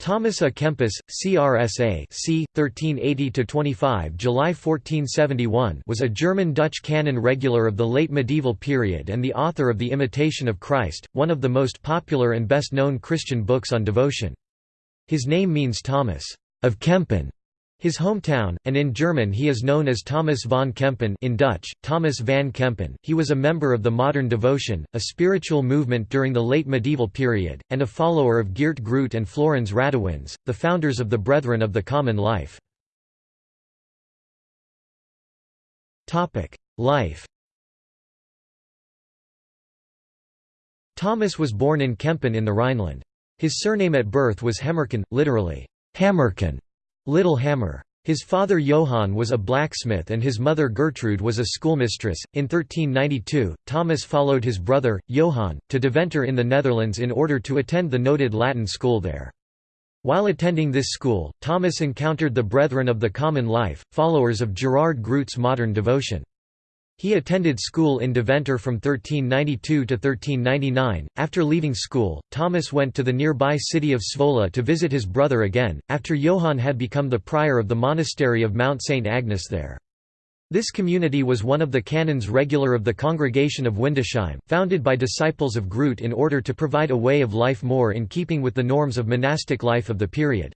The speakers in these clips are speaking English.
Thomas A. Kempis, CRSA c. 1380–25 July 1471 was a German-Dutch canon regular of the late medieval period and the author of The Imitation of Christ, one of the most popular and best-known Christian books on devotion. His name means Thomas of Kempen, his hometown, and in German he is known as Thomas von Kempen in Dutch, Thomas van Kempen. He was a member of the modern devotion, a spiritual movement during the late medieval period, and a follower of Geert Groote and Floris Radewins, the founders of the Brethren of the Common Life. Life Thomas was born in Kempen in the Rhineland. His surname at birth was Hemmerken, literally, Hammerken, Little Hammer. His father Johann was a blacksmith and his mother Gertrude was a schoolmistress. In 1392, Thomas followed his brother, Johann, to Deventer in the Netherlands in order to attend the noted Latin school there. While attending this school, Thomas encountered the Brethren of the Common Life, followers of Gerard Groote's modern devotion. He attended school in Deventer from 1392 to 1399. After leaving school, Thomas went to the nearby city of Zwolle to visit his brother again, after Johann had become the prior of the monastery of Mount St. Agnes there. This community was one of the canons regular of the Congregation of Windesheim, founded by disciples of Groote in order to provide a way of life more in keeping with the norms of monastic life of the period.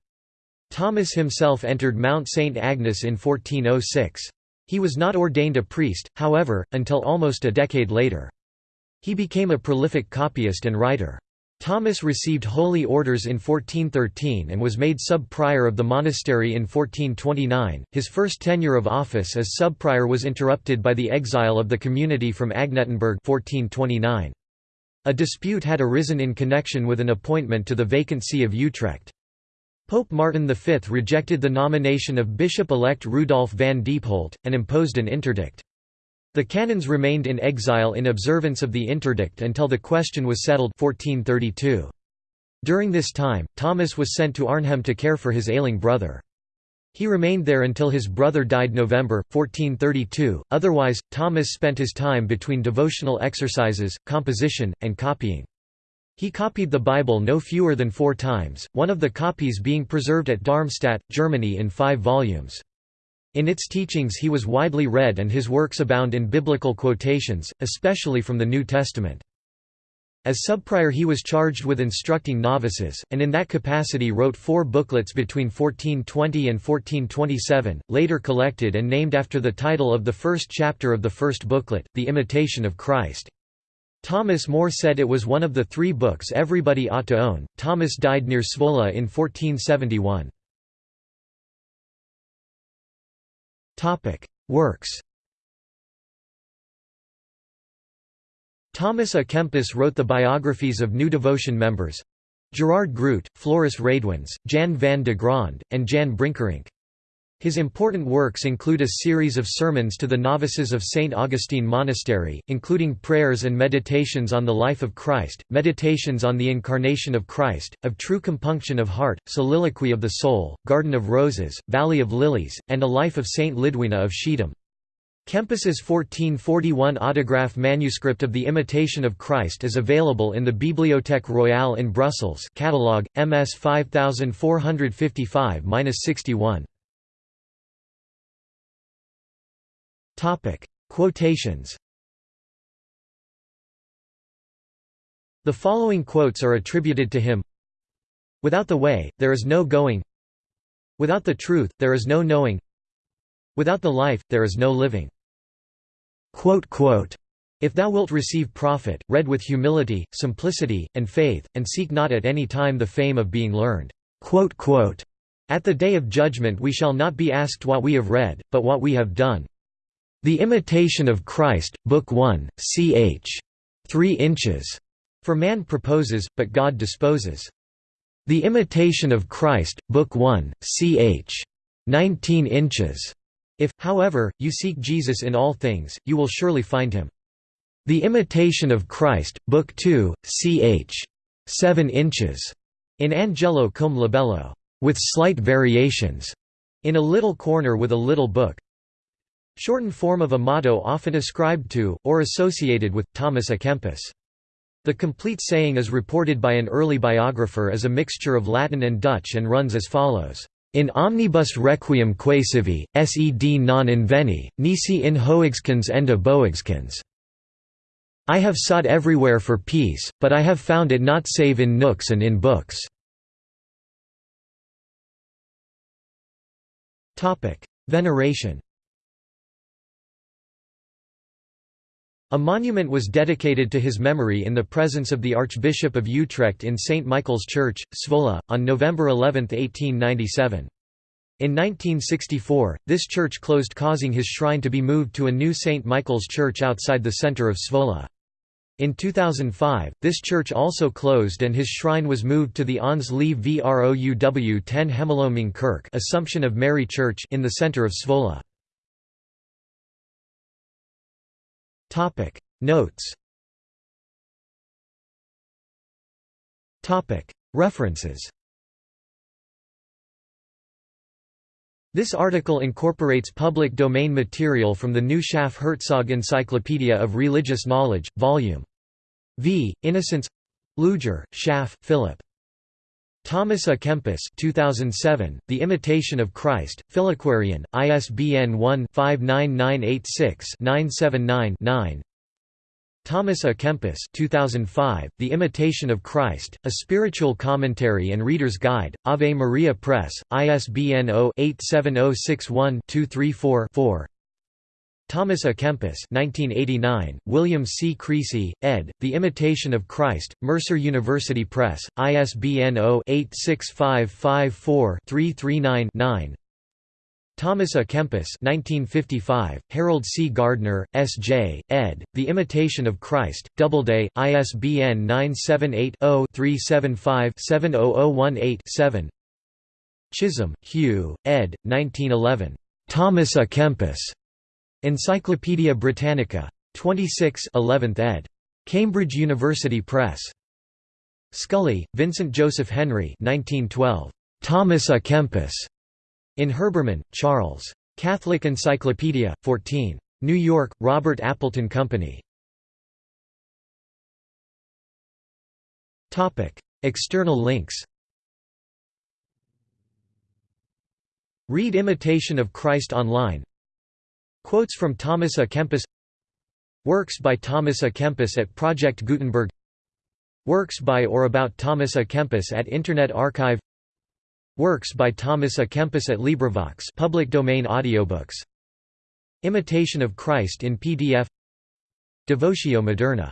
Thomas himself entered Mount St. Agnes in 1406. He was not ordained a priest, however, until almost a decade later. He became a prolific copyist and writer. Thomas received holy orders in 1413 and was made sub-prior of the monastery in 1429. His first tenure of office as sub-prior was interrupted by the exile of the community from Agnietenberg 1429. A dispute had arisen in connection with an appointment to the vacant see of Utrecht. Pope Martin V rejected the nomination of Bishop-elect Rudolf van Diepholt, and imposed an interdict. The canons remained in exile in observance of the interdict until the question was settled 1432. During this time, Thomas was sent to Arnhem to care for his ailing brother. He remained there until his brother died November, 1432, otherwise, Thomas spent his time between devotional exercises, composition, and copying. He copied the Bible no fewer than four times, one of the copies being preserved at Darmstadt, Germany in five volumes. In its teachings he was widely read and his works abound in biblical quotations, especially from the New Testament. As subprior he was charged with instructing novices, and in that capacity wrote four booklets between 1420 and 1427, later collected and named after the title of the first chapter of the first booklet, The Imitation of Christ. Thomas More said it was one of the three books everybody ought to own. Thomas died near Zwolle in 1471. Topic: Works. Thomas A. Kempis wrote the biographies of New Devotion members Gerard Groote, Floris Radewins, Jan van de Gronde, and Jan Brinckerinck. His important works include a series of sermons to the novices of St. Augustine Monastery, including prayers and meditations on the life of Christ, meditations on the Incarnation of Christ, of true compunction of heart, soliloquy of the soul, Garden of Roses, Valley of Lilies, and a life of St. Lidwina of Schiedam. Kempis's 1441 autograph manuscript of The Imitation of Christ is available in the Bibliothèque Royale in Brussels catalogue, MS 5455-61. Topic: Quotations. The following quotes are attributed to him. Without the way, there is no going. Without the truth, there is no knowing. Without the life, there is no living. Quote, quote, if thou wilt receive profit, read with humility, simplicity, and faith, and seek not at any time the fame of being learned. Quote, quote, at the day of judgment we shall not be asked what we have read, but what we have done. The Imitation of Christ, Book 1, ch. 3 inches. For man proposes, but God disposes. The Imitation of Christ, Book 1, ch. 19 inches. If, however, you seek Jesus in all things, you will surely find him. The Imitation of Christ, Book 2, ch. 7 inches. In angulo cum libello. With slight variations. In a little corner with a little book, Shortened form of a motto often ascribed to, or associated with, Thomas A. Kempis. The complete saying is reported by an early biographer as a mixture of Latin and Dutch and runs as follows. In omnibus requiem quaesivi, sed non inveni, nisi in hoexkens ende boexkens. I have sought everywhere for peace, but I have found it not save in nooks and in books. Veneration A monument was dedicated to his memory in the presence of the Archbishop of Utrecht in St. Michael's Church, Zwolle, on November 11, 1897. In 1964, this church closed causing his shrine to be moved to a new St. Michael's Church outside the centre of Zwolle. In 2005, this church also closed and his shrine was moved to the Ons Lieve Vrouw 10 Hemelopnemingkerk Assumption of Mary Church in the centre of Zwolle. Topic Notes Topic References This article incorporates public domain material from the New Schaff-Herzog Encyclopedia of Religious Knowledge, Vol. V. Innocence Luger, Schaff, Philip. Thomas A. Kempis 2007, The Imitation of Christ, Philaquarian, ISBN 1-59986-979-9 Thomas A. Kempis 2005, The Imitation of Christ, A Spiritual Commentary and Reader's Guide, Ave Maria Press, ISBN 0-87061-234-4 Thomas A. Kempis 1989, William C. Creasy, ed., The Imitation of Christ, Mercer University Press, ISBN 0-86554-339-9 Thomas A. Kempis 1955, Harold C. Gardner, S.J., ed., The Imitation of Christ, Doubleday, ISBN 978 0 375 70018 7 Chisholm, Hugh, ed., 1911. Thomas A. Kempis. Encyclopædia Britannica. 26 11th ed. Cambridge University Press. Scully, Vincent Joseph Henry 1912. Thomas A. Kempis. In Herbermann, Charles. Catholic Encyclopedia, 14. New York, Robert Appleton Company. External links Read Imitation of Christ online Quotes from Thomas A. Kempis Works by Thomas A. Kempis at Project Gutenberg Works by or about Thomas A. Kempis at Internet Archive Works by Thomas A. Kempis at LibriVox public domain audiobooks Imitation of Christ in PDF Devotio Moderna